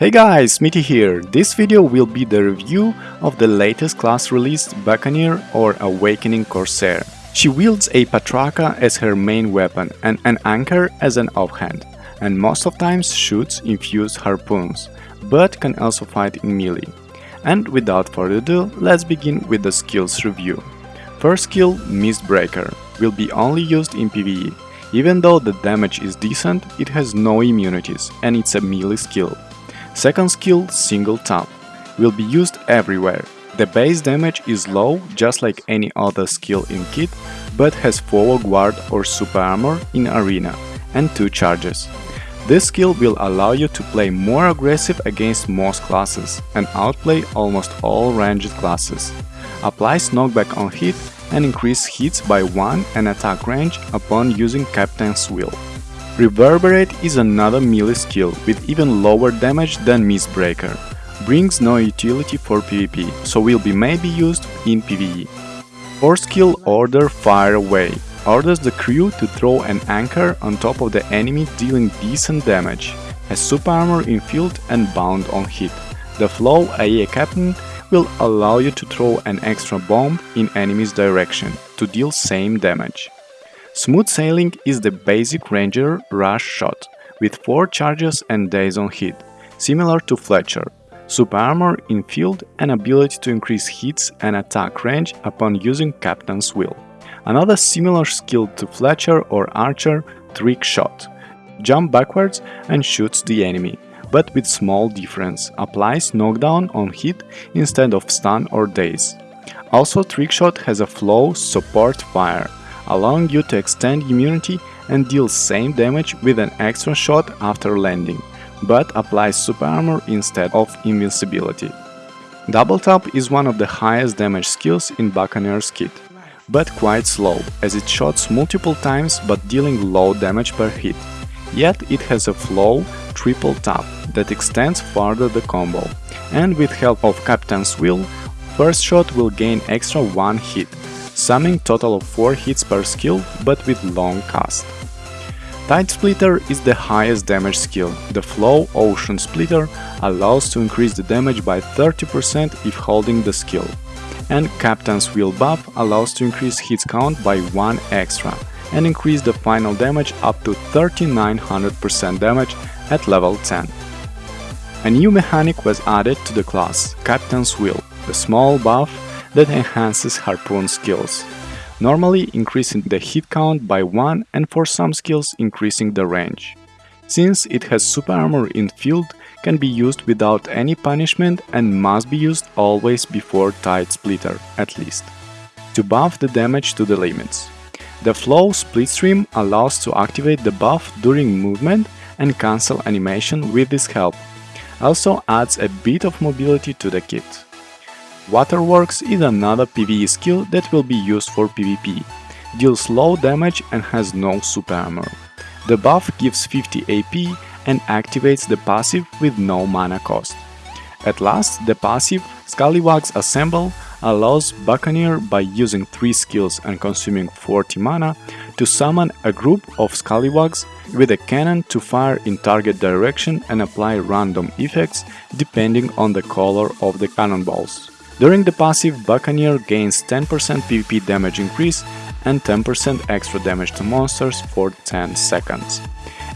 Hey guys, Smitty here. This video will be the review of the latest class released Buccaneer or Awakening Corsair. She wields a Patraka as her main weapon and an anchor as an offhand, and most of times shoots infused harpoons, but can also fight in melee. And without further ado, let's begin with the skills review. First skill, Mistbreaker, will be only used in PvE. Even though the damage is decent, it has no immunities and it's a melee skill. Second skill, Single Tap, will be used everywhere. The base damage is low, just like any other skill in kit, but has forward guard or super armor in arena, and 2 charges. This skill will allow you to play more aggressive against most classes and outplay almost all ranged classes. Applies knockback on hit and increase hits by 1 and attack range upon using Captain's Will. Reverberate is another melee skill with even lower damage than Mistbreaker. Brings no utility for PvP, so will be maybe used in PvE. Fourth skill Order Fire Away orders the crew to throw an anchor on top of the enemy dealing decent damage, has super armor in field and bound on hit. The flow AA captain will allow you to throw an extra bomb in enemy's direction to deal same damage. Smooth Sailing is the basic ranger rush shot, with 4 charges and daze on hit, similar to Fletcher, super armor in field and ability to increase hits and attack range upon using Captain's Will. Another similar skill to Fletcher or Archer, Trick Shot. Jump backwards and shoots the enemy, but with small difference, applies knockdown on hit instead of stun or daze. Also Trick Shot has a flow support fire, allowing you to extend immunity and deal same damage with an extra shot after landing, but applies super armor instead of invincibility. Double Tap is one of the highest damage skills in Buccaneer's kit, but quite slow, as it shots multiple times but dealing low damage per hit. Yet it has a flow triple tap that extends further the combo, and with help of Captain's Will, first shot will gain extra 1 hit, summing total of 4 hits per skill but with long cast. Tide Splitter is the highest damage skill. The Flow Ocean Splitter allows to increase the damage by 30% if holding the skill. And Captain's Wheel buff allows to increase hits count by 1 extra and increase the final damage up to 3900% damage at level 10. A new mechanic was added to the class, Captain's Wheel, the small buff that enhances harpoon skills, normally increasing the hit count by 1 and for some skills increasing the range. Since it has super armor in field, can be used without any punishment and must be used always before Tide Splitter, at least, to buff the damage to the limits. The Flow Splitstream allows to activate the buff during movement and cancel animation with this help. Also adds a bit of mobility to the kit. Waterworks is another PvE skill that will be used for PvP, deals low damage and has no super armor. The buff gives 50 AP and activates the passive with no mana cost. At last, the passive Scallywags Assemble allows Buccaneer by using 3 skills and consuming 40 mana to summon a group of Scallywags with a cannon to fire in target direction and apply random effects depending on the color of the cannonballs. During the passive, Buccaneer gains 10% PvP damage increase and 10% extra damage to monsters for 10 seconds.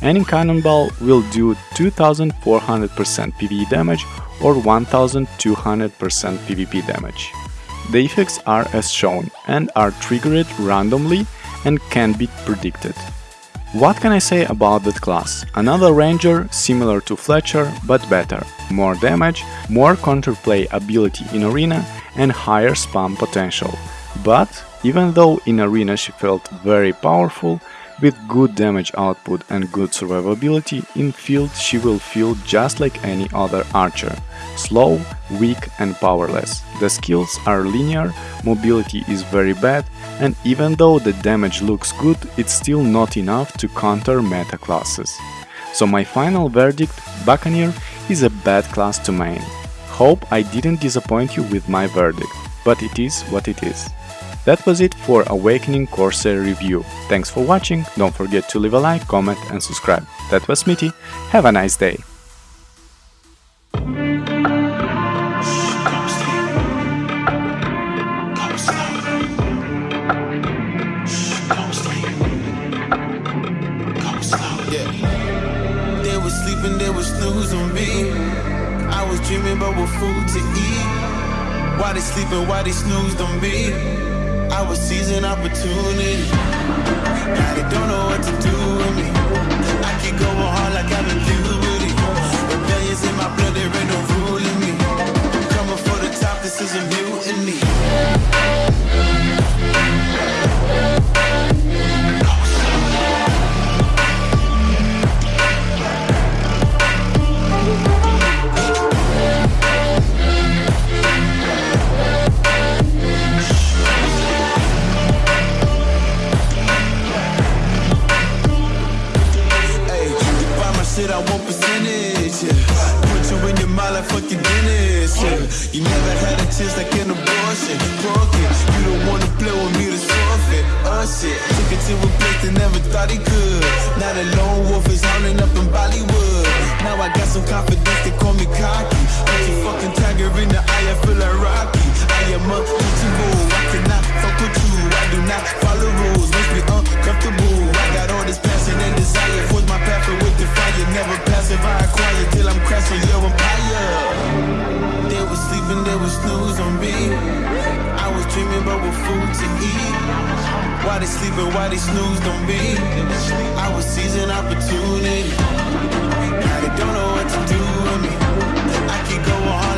Any cannonball will do 2400% PvE damage or 1200% PvP damage. The effects are as shown and are triggered randomly and can be predicted. What can I say about that class? Another ranger similar to Fletcher but better, more damage, more counterplay ability in arena and higher spam potential. But even though in arena she felt very powerful, with good damage output and good survivability, in field she will feel just like any other archer, slow, weak and powerless. The skills are linear, mobility is very bad, and even though the damage looks good, it's still not enough to counter meta classes. So my final verdict, Buccaneer is a bad class to main. Hope I didn't disappoint you with my verdict, but it is what it is. That was it for Awakening Corsair review. Thanks for watching, don't forget to leave a like, comment and subscribe. That was Smitty, have a nice day! dreaming about what food to eat. Why they sleeping, why they? I was seizing opportunity. Now they don't know what to do with me. I keep going hard like I'm in puberty. Rebellions in my blood, You never had a chance like an abortion. Broken. You don't wanna play with me to forfeit. Oh shit. Took it to a place they never thought he could. Now the lone wolf is howling up in Bollywood. Now I got some confidence, they call me cocky. Your fucking was snooze on me. I was dreaming but with food to eat. Why they sleeping, why they snooze on me? I was seizing opportunity. Now they don't know what to do with me. I keep going